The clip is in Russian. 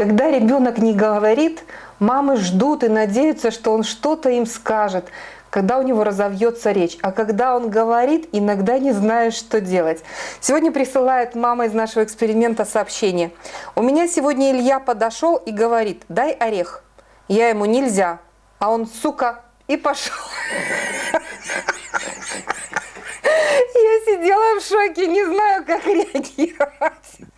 Когда ребенок не говорит, мамы ждут и надеются, что он что-то им скажет, когда у него разовьется речь. А когда он говорит, иногда не знаешь, что делать. Сегодня присылает мама из нашего эксперимента сообщение. У меня сегодня Илья подошел и говорит, дай орех. Я ему нельзя. А он, сука, и пошел. Я сидела в шоке, не знаю, как реагировать.